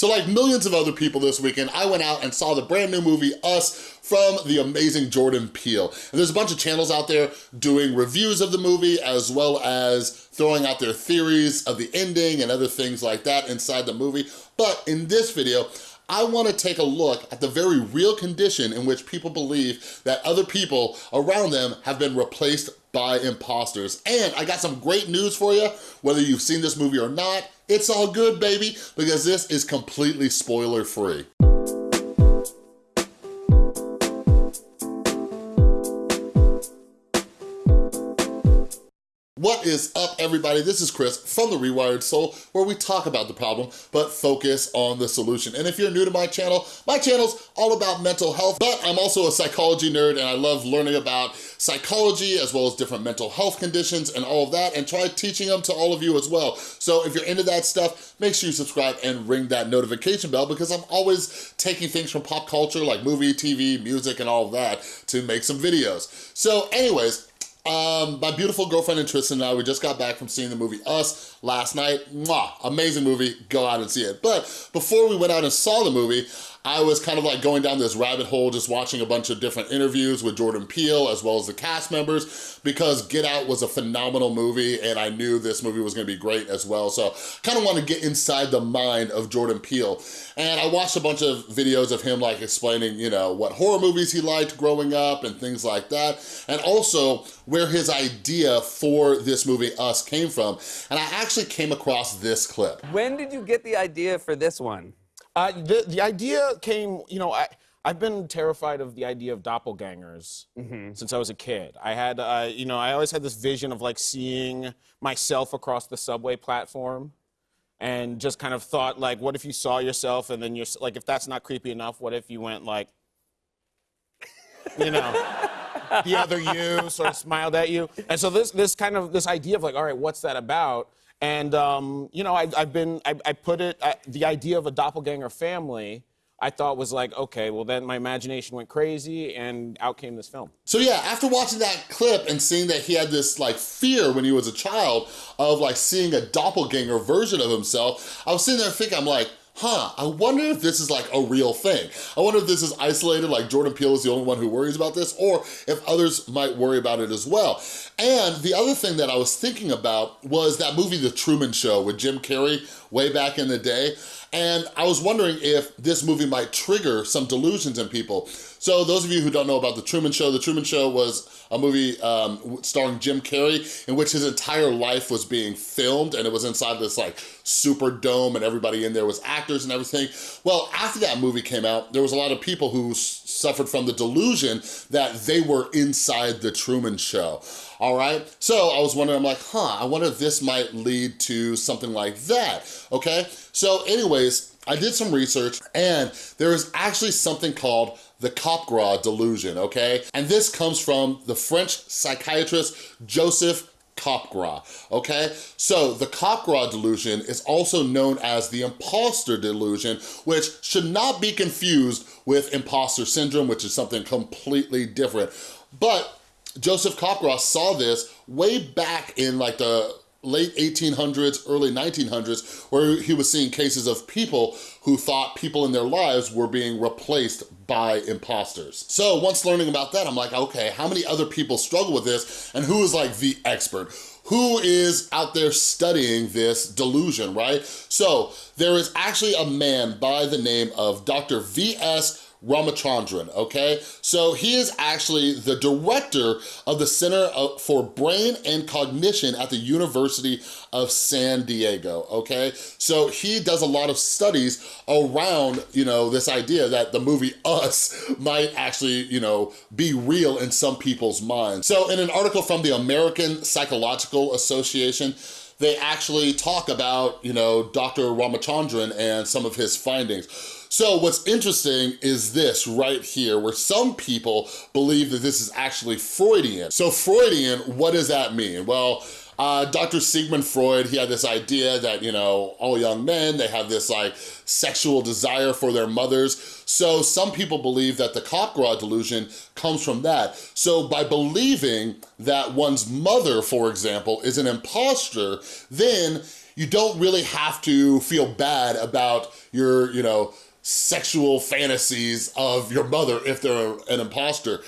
So like millions of other people this weekend, I went out and saw the brand new movie, Us, from the amazing Jordan Peele. And there's a bunch of channels out there doing reviews of the movie as well as throwing out their theories of the ending and other things like that inside the movie. But in this video, I wanna take a look at the very real condition in which people believe that other people around them have been replaced by imposters. And I got some great news for you, whether you've seen this movie or not, it's all good, baby, because this is completely spoiler free. What is up, everybody? This is Chris from The Rewired Soul, where we talk about the problem, but focus on the solution. And if you're new to my channel, my channel's all about mental health, but I'm also a psychology nerd, and I love learning about psychology, as well as different mental health conditions and all of that, and try teaching them to all of you as well. So if you're into that stuff, make sure you subscribe and ring that notification bell, because I'm always taking things from pop culture, like movie, TV, music, and all of that, to make some videos. So anyways, um, my beautiful girlfriend and Tristan and I, we just got back from seeing the movie Us last night. Mwah, amazing movie, go out and see it. But before we went out and saw the movie, I was kind of like going down this rabbit hole just watching a bunch of different interviews with Jordan Peele as well as the cast members because Get Out was a phenomenal movie and I knew this movie was gonna be great as well. So I kind of want to get inside the mind of Jordan Peele. And I watched a bunch of videos of him like explaining, you know, what horror movies he liked growing up and things like that. And also where his idea for this movie, Us, came from. And I actually came across this clip. When did you get the idea for this one? Uh, the, the idea came, you know, I, I've been terrified of the idea of doppelgangers mm-hmm. since I was a kid. I had, uh, you know, I always had this vision of like seeing myself across the subway platform and just kind of thought like, what if you saw yourself and then you're like, if that's not creepy enough, what if you went like, you know, the other you sort of smiled at you. And so this, this kind of, this idea of like, all right, what's that about? And, um, you know, I, have been, I, I, put it, I, the idea of a doppelganger family, I thought was like, okay, well then my imagination went crazy and out came this film. So yeah, after watching that clip and seeing that he had this like fear when he was a child of like seeing a doppelganger version of himself, I was sitting there thinking, I'm like, huh, I wonder if this is like a real thing. I wonder if this is isolated, like Jordan Peele is the only one who worries about this, or if others might worry about it as well. And the other thing that I was thinking about was that movie, The Truman Show with Jim Carrey way back in the day. And I was wondering if this movie might trigger some delusions in people. So those of you who don't know about The Truman Show, The Truman Show was a movie um, starring Jim Carrey in which his entire life was being filmed and it was inside this like super dome and everybody in there was actors and everything. Well, after that movie came out, there was a lot of people who suffered from the delusion that they were inside The Truman Show all right? So I was wondering, I'm like, huh, I wonder if this might lead to something like that, okay? So anyways, I did some research and there is actually something called the Capgras delusion, okay? And this comes from the French psychiatrist Joseph Capgras, okay? So the Capgras delusion is also known as the imposter delusion, which should not be confused with imposter syndrome, which is something completely different. But Joseph Capgras saw this way back in like the late 1800s, early 1900s, where he was seeing cases of people who thought people in their lives were being replaced by imposters. So once learning about that, I'm like, okay, how many other people struggle with this and who is like the expert? Who is out there studying this delusion, right? So there is actually a man by the name of Dr. V.S. Ramachandran, okay? So he is actually the director of the Center for Brain and Cognition at the University of San Diego, okay? So he does a lot of studies around, you know, this idea that the movie Us might actually, you know, be real in some people's minds. So in an article from the American Psychological Association, they actually talk about, you know, Dr. Ramachandran and some of his findings. So what's interesting is this right here, where some people believe that this is actually Freudian. So Freudian, what does that mean? Well, uh, Dr. Sigmund Freud, he had this idea that, you know, all young men, they have this like sexual desire for their mothers. So some people believe that the Capgras delusion comes from that. So by believing that one's mother, for example, is an imposter, then you don't really have to feel bad about your, you know, sexual fantasies of your mother if they're an imposter.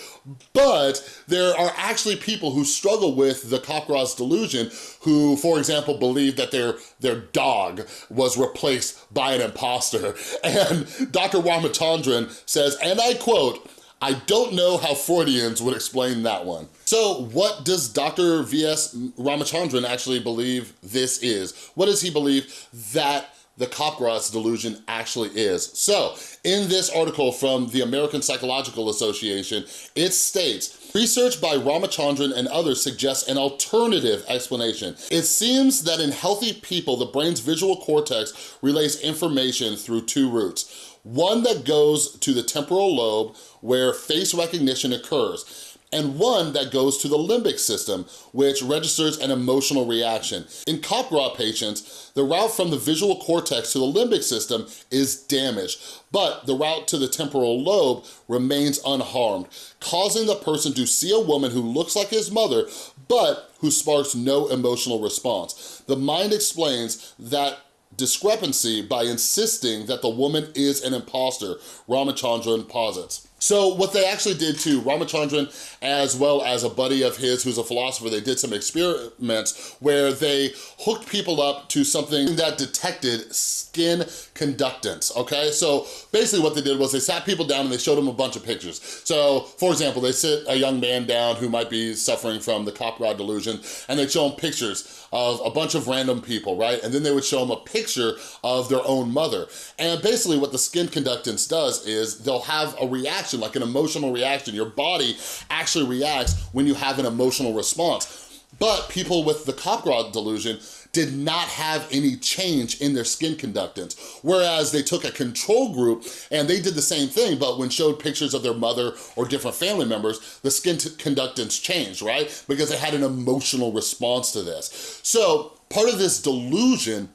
But there are actually people who struggle with the Capgras delusion who, for example, believe that their, their dog was replaced by an imposter. And Dr. Ramachandran says, and I quote, I don't know how Freudians would explain that one. So what does Dr. V.S. Ramachandran actually believe this is? What does he believe that the Capgras delusion actually is. So, in this article from the American Psychological Association, it states, research by Ramachandran and others suggests an alternative explanation. It seems that in healthy people, the brain's visual cortex relays information through two routes. One that goes to the temporal lobe where face recognition occurs, and one that goes to the limbic system, which registers an emotional reaction. In Capgras patients, the route from the visual cortex to the limbic system is damaged, but the route to the temporal lobe remains unharmed, causing the person to see a woman who looks like his mother, but who sparks no emotional response. The mind explains that discrepancy by insisting that the woman is an imposter, Ramachandran posits. So what they actually did to Ramachandran, as well as a buddy of his who's a philosopher, they did some experiments where they hooked people up to something that detected skin conductance, okay? So basically what they did was they sat people down and they showed them a bunch of pictures. So for example, they sit a young man down who might be suffering from the Capgras delusion and they show him pictures of a bunch of random people, right? And then they would show him a picture of their own mother. And basically what the skin conductance does is they'll have a reaction reaction, like an emotional reaction. Your body actually reacts when you have an emotional response. But people with the Capgras delusion did not have any change in their skin conductance. Whereas they took a control group and they did the same thing, but when showed pictures of their mother or different family members, the skin conductance changed, right? Because they had an emotional response to this. So part of this delusion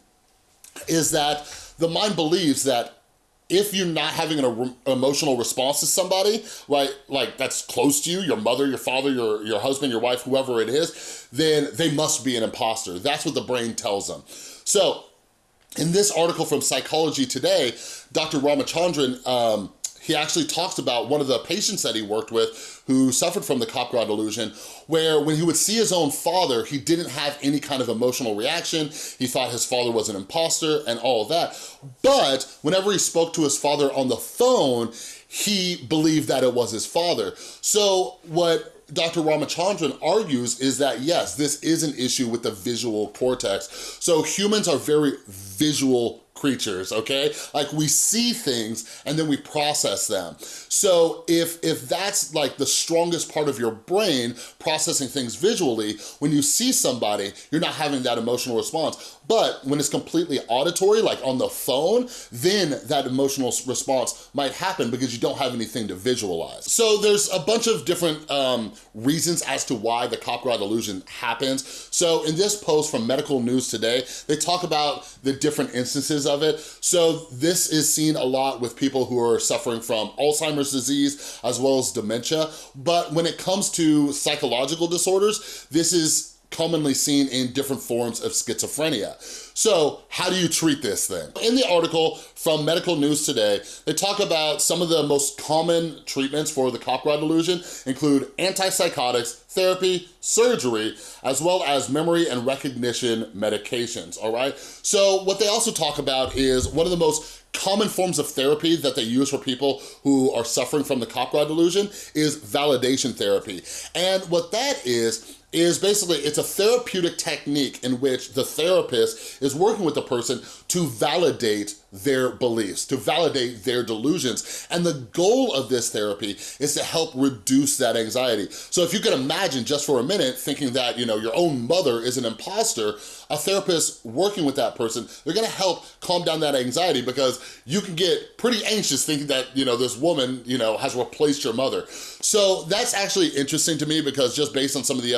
is that the mind believes that if you're not having an emotional response to somebody, right, like that's close to you, your mother, your father, your, your husband, your wife, whoever it is, then they must be an imposter. That's what the brain tells them. So in this article from Psychology Today, Dr. Ramachandran um, he actually talks about one of the patients that he worked with who suffered from the Capgras delusion, where when he would see his own father, he didn't have any kind of emotional reaction. He thought his father was an imposter and all of that. But whenever he spoke to his father on the phone, he believed that it was his father. So what Dr. Ramachandran argues is that yes, this is an issue with the visual cortex. So humans are very visual creatures, okay? Like we see things and then we process them. So if, if that's like the strongest part of your brain, processing things visually, when you see somebody, you're not having that emotional response. But when it's completely auditory, like on the phone, then that emotional response might happen because you don't have anything to visualize. So there's a bunch of different um, reasons as to why the Capgras illusion happens. So in this post from Medical News Today, they talk about the different instances of it. So this is seen a lot with people who are suffering from Alzheimer's disease as well as dementia. But when it comes to psychological disorders, this is commonly seen in different forms of schizophrenia. So how do you treat this thing? In the article from Medical News Today, they talk about some of the most common treatments for the Capgras delusion include antipsychotics, therapy, surgery, as well as memory and recognition medications, all right? So what they also talk about is one of the most common forms of therapy that they use for people who are suffering from the Capgras delusion is validation therapy. And what that is, is basically, it's a therapeutic technique in which the therapist is working with the person to validate their beliefs, to validate their delusions. And the goal of this therapy is to help reduce that anxiety. So if you can imagine just for a minute thinking that, you know, your own mother is an imposter, a therapist working with that person, they're gonna help calm down that anxiety because you can get pretty anxious thinking that, you know, this woman, you know, has replaced your mother. So that's actually interesting to me because just based on some of the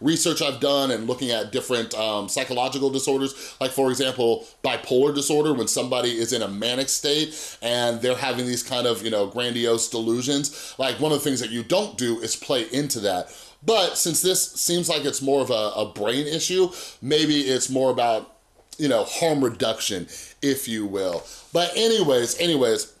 research I've done and looking at different um, psychological disorders, like for example, bipolar disorder, when somebody is in a manic state and they're having these kind of, you know, grandiose delusions, like one of the things that you don't do is play into that. But since this seems like it's more of a, a brain issue, maybe it's more about you know, harm reduction, if you will. But anyways, anyways,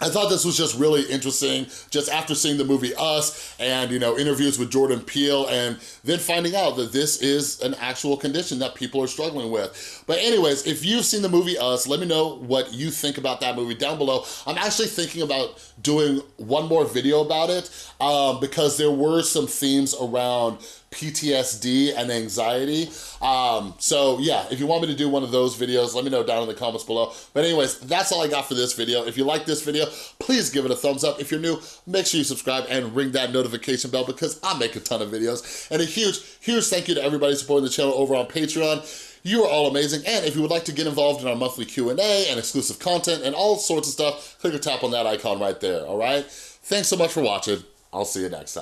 I thought this was just really interesting, just after seeing the movie Us and, you know, interviews with Jordan Peele and then finding out that this is an actual condition that people are struggling with. But anyways, if you've seen the movie Us, let me know what you think about that movie down below. I'm actually thinking about doing one more video about it um, because there were some themes around PTSD and anxiety. Um, so yeah, if you want me to do one of those videos, let me know down in the comments below. But anyways, that's all I got for this video. If you like this video, please give it a thumbs up. If you're new, make sure you subscribe and ring that notification bell because I make a ton of videos. And a huge, huge thank you to everybody supporting the channel over on Patreon. You are all amazing. And if you would like to get involved in our monthly Q&A and exclusive content and all sorts of stuff, click or tap on that icon right there, all right? Thanks so much for watching. I'll see you next time.